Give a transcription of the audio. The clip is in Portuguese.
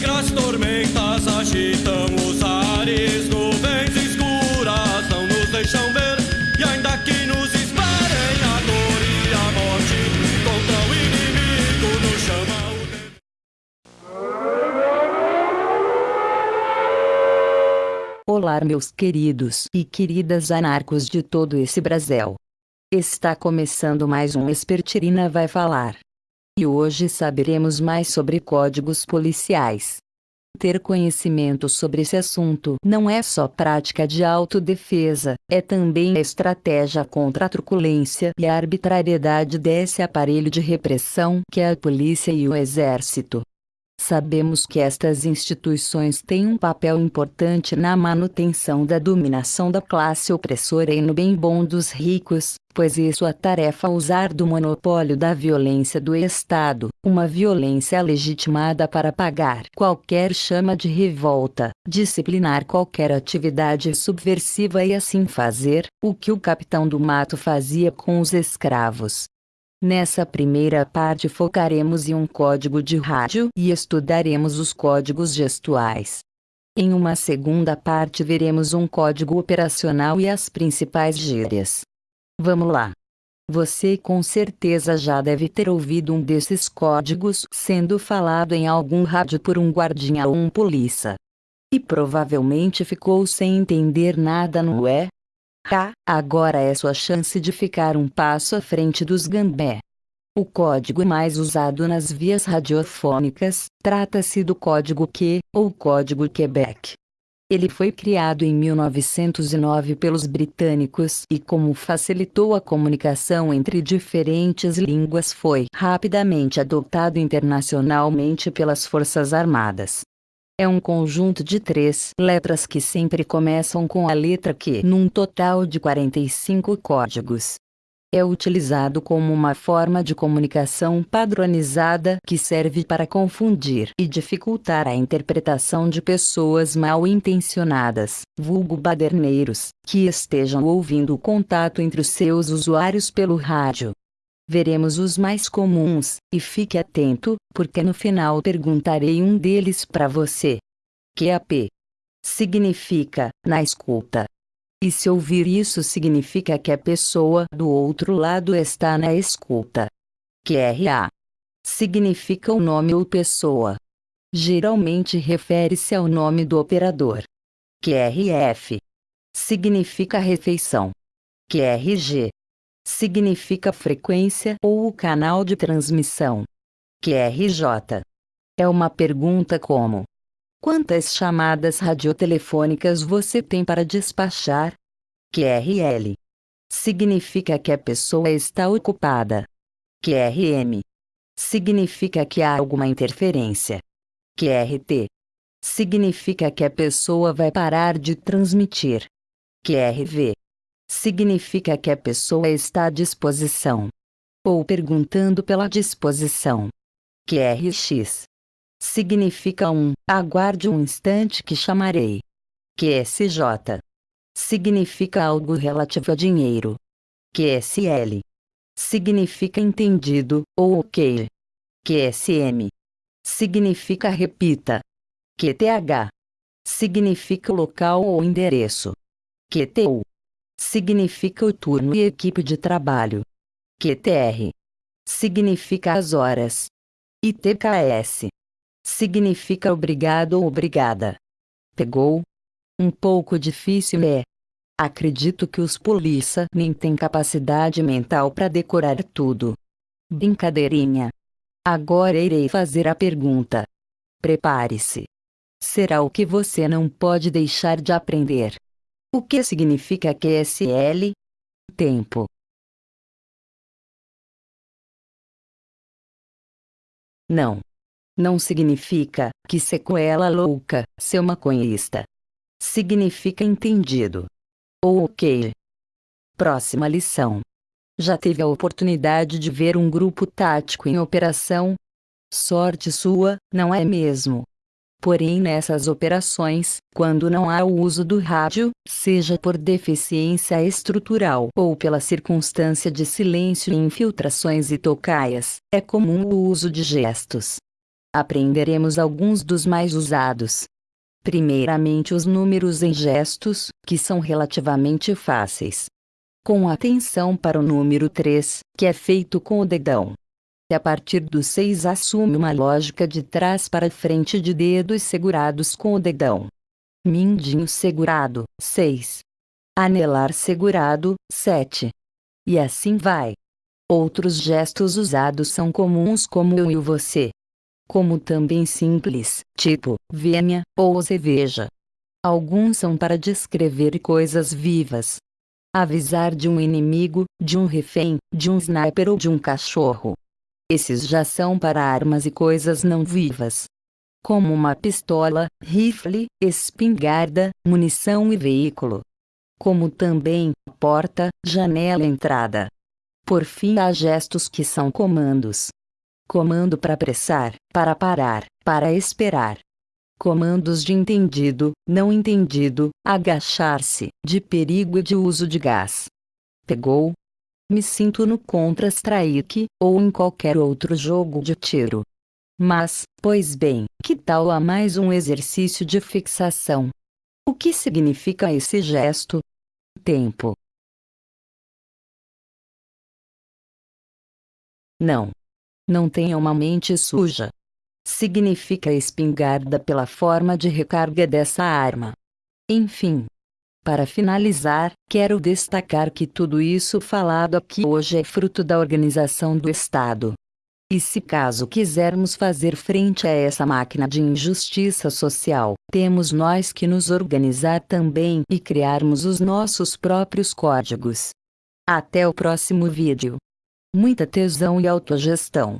negras tormentas agitam os ares, nuvens escuras não nos deixam ver. E ainda que nos esperem a dor e a morte, contra o inimigo nos chama o tempo. Olá, meus queridos e queridas anarcos de todo esse Brasil. Está começando mais um Espertirina vai falar. E hoje saberemos mais sobre códigos policiais. Ter conhecimento sobre esse assunto não é só prática de autodefesa, é também estratégia contra a truculência e a arbitrariedade desse aparelho de repressão que é a polícia e o exército. Sabemos que estas instituições têm um papel importante na manutenção da dominação da classe opressora e no bem bom dos ricos, pois é sua tarefa usar do monopólio da violência do Estado, uma violência legitimada para pagar qualquer chama de revolta, disciplinar qualquer atividade subversiva e assim fazer o que o capitão do mato fazia com os escravos. Nessa primeira parte focaremos em um código de rádio e estudaremos os códigos gestuais. Em uma segunda parte veremos um código operacional e as principais gírias. Vamos lá! Você com certeza já deve ter ouvido um desses códigos sendo falado em algum rádio por um guardinha ou um polícia. E provavelmente ficou sem entender nada, não é? Tá, agora é sua chance de ficar um passo à frente dos gambé. O código mais usado nas vias radiofônicas, trata-se do código Q, ou código Quebec. Ele foi criado em 1909 pelos britânicos e como facilitou a comunicação entre diferentes línguas foi rapidamente adotado internacionalmente pelas Forças Armadas. É um conjunto de três letras que sempre começam com a letra Q num total de 45 códigos. É utilizado como uma forma de comunicação padronizada que serve para confundir e dificultar a interpretação de pessoas mal intencionadas, vulgo baderneiros, que estejam ouvindo o contato entre os seus usuários pelo rádio. Veremos os mais comuns, e fique atento, porque no final perguntarei um deles para você. QAP significa na escuta. E se ouvir isso significa que a pessoa do outro lado está na escuta. QRA significa o nome ou pessoa. Geralmente refere-se ao nome do operador. QRF significa refeição. QRG significa frequência ou o canal de transmissão. QRJ é uma pergunta como: Quantas chamadas radiotelefônicas você tem para despachar? QRL significa que a pessoa está ocupada. QRM significa que há alguma interferência. QRT significa que a pessoa vai parar de transmitir. QRV significa que a pessoa está à disposição. Ou perguntando pela disposição. QRX significa um, aguarde um instante que chamarei. QSJ significa algo relativo a dinheiro. QSL significa entendido, ou ok. QSM significa repita. QTH significa local ou endereço. QTU significa o turno e equipe de trabalho. QTR significa as horas. E TKS significa obrigado ou obrigada. Pegou? Um pouco difícil é. Acredito que os polícia nem têm capacidade mental para decorar tudo. Brincadeirinha. Agora irei fazer a pergunta. Prepare-se. Será o que você não pode deixar de aprender. O que significa QSL? Tempo. Não. Não significa que sequela louca, seu maconhista. Significa entendido. Ou ok. Próxima lição. Já teve a oportunidade de ver um grupo tático em operação? Sorte sua, não é mesmo? Porém, nessas operações, quando não há o uso do rádio, seja por deficiência estrutural ou pela circunstância de silêncio e infiltrações e tocaias, é comum o uso de gestos. Aprenderemos alguns dos mais usados. Primeiramente os números em gestos, que são relativamente fáceis. Com atenção para o número 3, que é feito com o dedão. A partir do 6 assume uma lógica de trás para frente de dedos segurados com o dedão. Mindinho segurado, 6. Anelar segurado, 7. E assim vai. Outros gestos usados são comuns como eu e você. Como também simples, tipo, venha, ou você veja. Alguns são para descrever coisas vivas. Avisar de um inimigo, de um refém, de um sniper ou de um cachorro. Esses já são para armas e coisas não vivas. Como uma pistola, rifle, espingarda, munição e veículo. Como também, porta, janela entrada. Por fim há gestos que são comandos. Comando para apressar, para parar, para esperar. Comandos de entendido, não entendido, agachar-se, de perigo e de uso de gás. Pegou, me sinto no Contra-Strike, ou em qualquer outro jogo de tiro. Mas, pois bem, que tal a mais um exercício de fixação? O que significa esse gesto? Tempo. Não. Não tenha uma mente suja. Significa espingarda pela forma de recarga dessa arma. Enfim, para finalizar, quero destacar que tudo isso falado aqui hoje é fruto da organização do Estado. E se caso quisermos fazer frente a essa máquina de injustiça social, temos nós que nos organizar também e criarmos os nossos próprios códigos. Até o próximo vídeo. Muita tesão e autogestão.